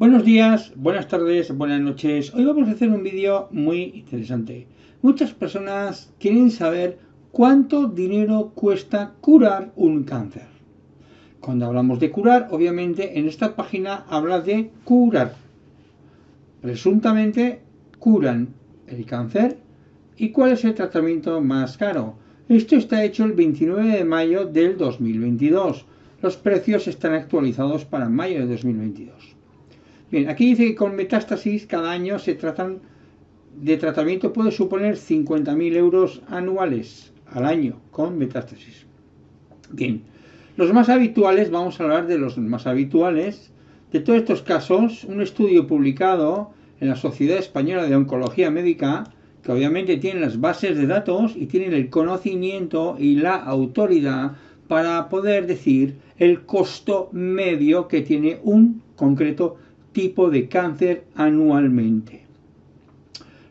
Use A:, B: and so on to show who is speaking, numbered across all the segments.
A: Buenos días, buenas tardes, buenas noches. Hoy vamos a hacer un vídeo muy interesante. Muchas personas quieren saber cuánto dinero cuesta curar un cáncer. Cuando hablamos de curar, obviamente en esta página habla de curar. Presuntamente curan el cáncer. ¿Y cuál es el tratamiento más caro? Esto está hecho el 29 de mayo del 2022. Los precios están actualizados para mayo de 2022. Bien, aquí dice que con metástasis cada año se tratan de tratamiento puede suponer 50.000 euros anuales al año con metástasis. Bien, los más habituales, vamos a hablar de los más habituales. De todos estos casos, un estudio publicado en la Sociedad Española de Oncología Médica, que obviamente tiene las bases de datos y tienen el conocimiento y la autoridad para poder decir el costo medio que tiene un concreto tipo de cáncer anualmente.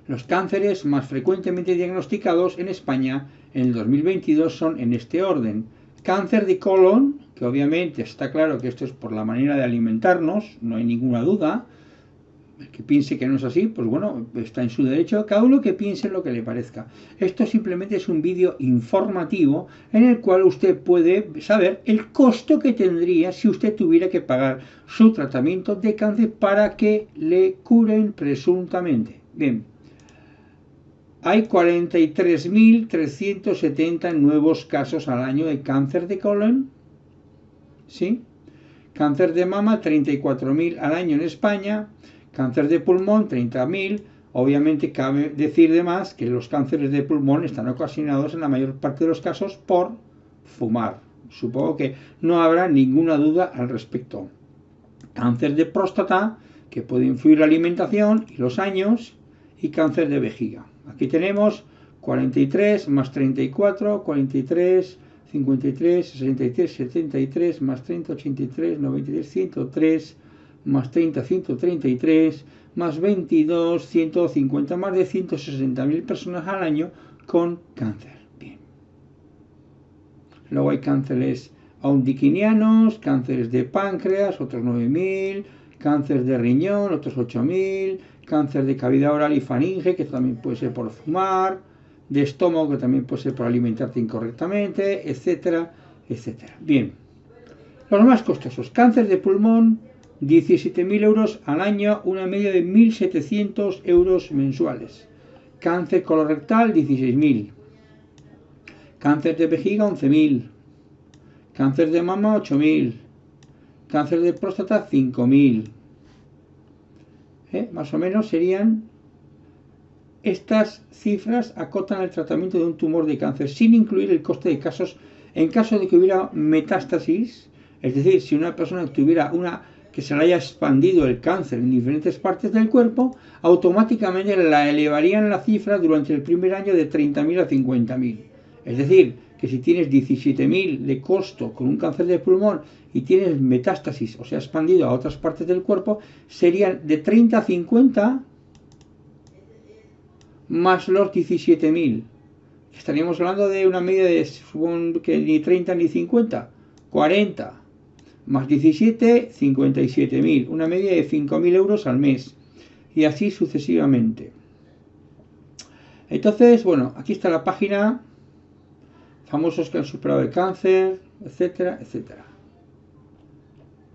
A: Los cánceres más frecuentemente diagnosticados en España en el 2022 son en este orden. Cáncer de colon, que obviamente está claro que esto es por la manera de alimentarnos, no hay ninguna duda, que piense que no es así, pues bueno, está en su derecho, cada uno que piense lo que le parezca. Esto simplemente es un vídeo informativo en el cual usted puede saber el costo que tendría si usted tuviera que pagar su tratamiento de cáncer para que le curen presuntamente. Bien, hay 43.370 nuevos casos al año de cáncer de colon, ¿sí? Cáncer de mama, 34.000 al año en España, Cáncer de pulmón, 30.000. Obviamente cabe decir de más que los cánceres de pulmón están ocasionados en la mayor parte de los casos por fumar. Supongo que no habrá ninguna duda al respecto. Cáncer de próstata, que puede influir la alimentación y los años, y cáncer de vejiga. Aquí tenemos 43 más 34, 43, 53, 63, 73, más 30, 83, 93, 103, más 30, 133, más 22, 150, más de 160.000 personas al año con cáncer. Bien. Luego hay cánceres aundiquinianos, cánceres de páncreas, otros 9.000, cáncer de riñón, otros 8.000, cáncer de cavidad oral y faringe, que también puede ser por fumar, de estómago, que también puede ser por alimentarte incorrectamente, etcétera, etcétera. Bien. Los más costosos, cáncer de pulmón, 17.000 euros al año, una media de 1.700 euros mensuales. Cáncer colorectal, 16.000. Cáncer de vejiga, 11.000. Cáncer de mama, 8.000. Cáncer de próstata, 5.000. ¿Eh? Más o menos serían... Estas cifras acotan el tratamiento de un tumor de cáncer sin incluir el coste de casos en caso de que hubiera metástasis, es decir, si una persona tuviera una que se le haya expandido el cáncer en diferentes partes del cuerpo, automáticamente la elevarían la cifra durante el primer año de 30.000 a 50.000. Es decir, que si tienes 17.000 de costo con un cáncer de pulmón y tienes metástasis, o sea, expandido a otras partes del cuerpo, serían de 30 a 50 más los 17.000. Estaríamos hablando de una media de que ni 30 ni 50, 40 más 17, 57.000, una media de 5.000 euros al mes, y así sucesivamente. Entonces, bueno, aquí está la página, famosos que han superado el cáncer, etcétera, etcétera.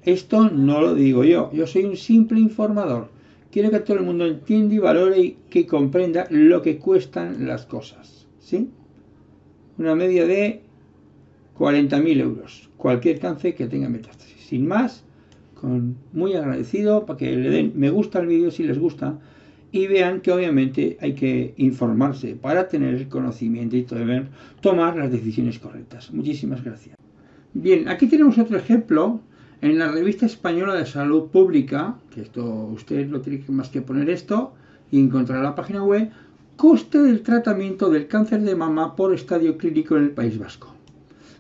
A: Esto no lo digo yo, yo soy un simple informador. Quiero que todo el mundo entienda y valore y que comprenda lo que cuestan las cosas. ¿Sí? Una media de 40.000 euros. Cualquier cáncer que tenga metástasis. Sin más, con muy agradecido para que le den me gusta al vídeo si les gusta y vean que obviamente hay que informarse para tener el conocimiento y tomar las decisiones correctas. Muchísimas gracias. Bien, aquí tenemos otro ejemplo en la revista española de salud pública, que esto usted no tiene más que poner esto y encontrar la página web, coste del tratamiento del cáncer de mama por estadio clínico en el País Vasco.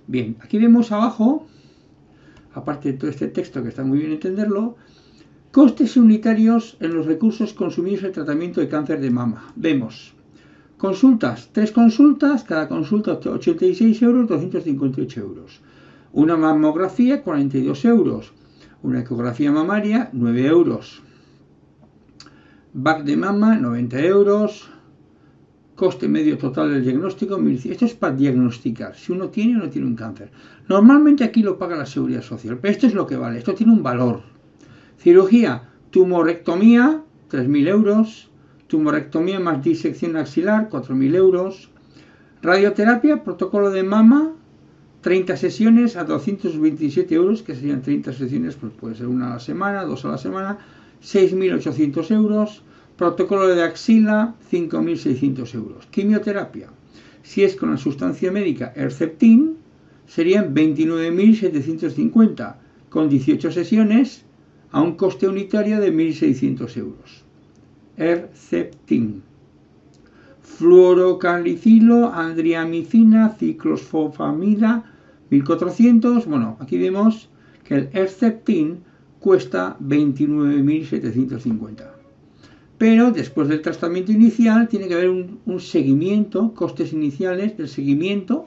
A: Bien, aquí vemos abajo, aparte de todo este texto que está muy bien entenderlo, costes unitarios en los recursos consumidos en el tratamiento de cáncer de mama. Vemos consultas, tres consultas, cada consulta 86 euros, 258 euros. Una mamografía, 42 euros. Una ecografía mamaria, 9 euros. Back de mama, 90 euros. Coste medio total del diagnóstico, esto es para diagnosticar si uno tiene o no tiene un cáncer. Normalmente aquí lo paga la seguridad social, pero esto es lo que vale, esto tiene un valor. Cirugía, tumorectomía, 3.000 euros. Tumorectomía más disección axilar, 4.000 euros. Radioterapia, protocolo de mama, 30 sesiones a 227 euros, que serían 30 sesiones, pues puede ser una a la semana, dos a la semana, 6.800 euros Protocolo de axila, 5.600 euros. Quimioterapia. Si es con la sustancia médica Herceptin, serían 29.750, con 18 sesiones, a un coste unitario de 1.600 euros. Herceptin. Fluorocalicilo, andriamicina, ciclosfopamida, 1.400. Bueno, aquí vemos que el Herceptin cuesta 29.750 pero después del tratamiento inicial tiene que haber un, seguimiento, costes iniciales del seguimiento.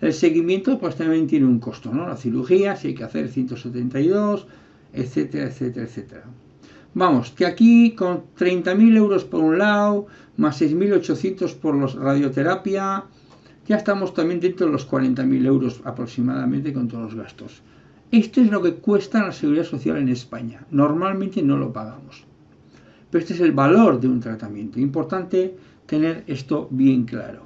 A: El seguimiento pues también tiene un costo, ¿no? La cirugía, si hay que hacer 172, etcétera, etcétera, etcétera. Vamos, que aquí con 30.000 euros por un lado, más 6.800 por los radioterapia, ya estamos también dentro de los 40.000 euros aproximadamente con todos los gastos. Esto es lo que cuesta la seguridad social en España. Normalmente no lo pagamos. Pero este es el valor de un tratamiento. Importante tener esto bien claro.